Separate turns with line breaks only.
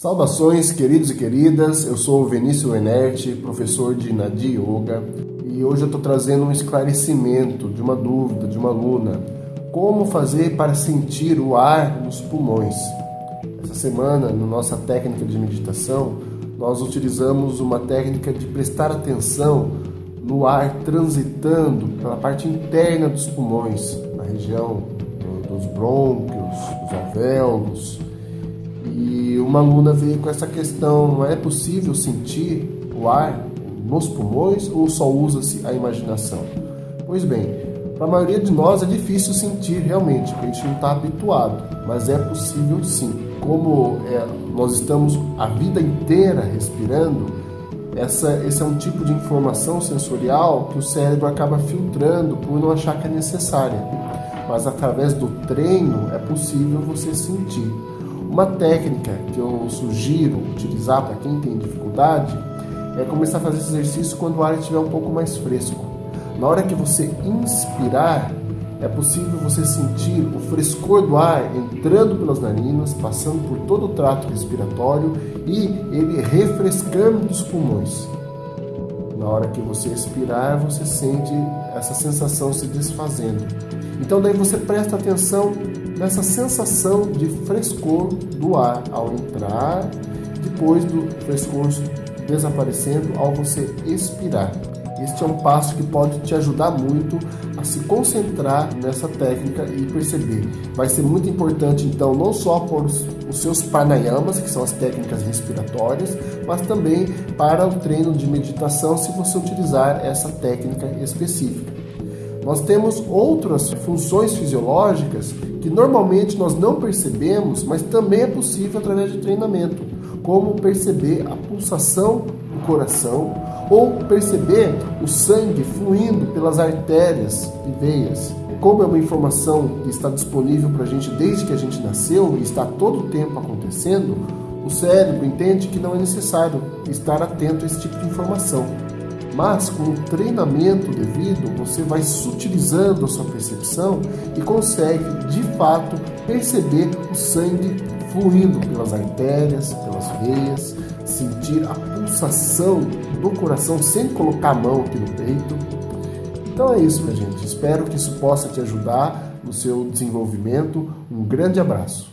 Saudações, queridos e queridas. Eu sou o Vinícius Enerte, professor de Nadi Yoga, e hoje eu estou trazendo um esclarecimento de uma dúvida de uma aluna. Como fazer para sentir o ar nos pulmões? Essa semana, na nossa técnica de meditação, nós utilizamos uma técnica de prestar atenção no ar transitando pela parte interna dos pulmões, na região dos brônquios, dos alvéolos e uma aluna veio com essa questão: é possível sentir o ar nos pulmões ou só usa-se a imaginação? Pois bem, para a maioria de nós é difícil sentir realmente, porque a gente não está habituado, mas é possível sim. Como é, nós estamos a vida inteira respirando, essa, esse é um tipo de informação sensorial que o cérebro acaba filtrando por não achar que é necessária. Mas através do treino é possível você sentir. Uma técnica que eu sugiro utilizar para quem tem dificuldade é começar a fazer esse exercício quando o ar estiver um pouco mais fresco. Na hora que você inspirar, é possível você sentir o frescor do ar entrando pelas narinas, passando por todo o trato respiratório e ele refrescando os pulmões. Na hora que você expirar, você sente essa sensação se desfazendo. Então daí você presta atenção nessa sensação de frescor do ar ao entrar, depois do frescor desaparecendo ao você expirar. Este é um passo que pode te ajudar muito a se concentrar nessa técnica e perceber. Vai ser muito importante, então, não só por os, seus pranayamas, que são as técnicas respiratórias, mas também para o treino de meditação, se você utilizar essa técnica específica. Nós temos outras funções fisiológicas que normalmente nós não percebemos, mas também é possível através de treinamento, como perceber a pulsação do coração ou perceber o sangue fluindo pelas artérias e veias. Como é uma informação que está disponível para a gente desde que a gente nasceu e está todo o tempo acontecendo, o cérebro entende que não é necessário estar atento a esse tipo de informação. Mas com o treinamento devido, você vai sutilizando a sua percepção e consegue de fato perceber o sangue fluindo pelas artérias, pelas veias, sentir a pulsação do coração sem colocar a mão aqui no peito. Então é isso, minha gente. Espero que isso possa te ajudar no seu desenvolvimento. Um grande abraço.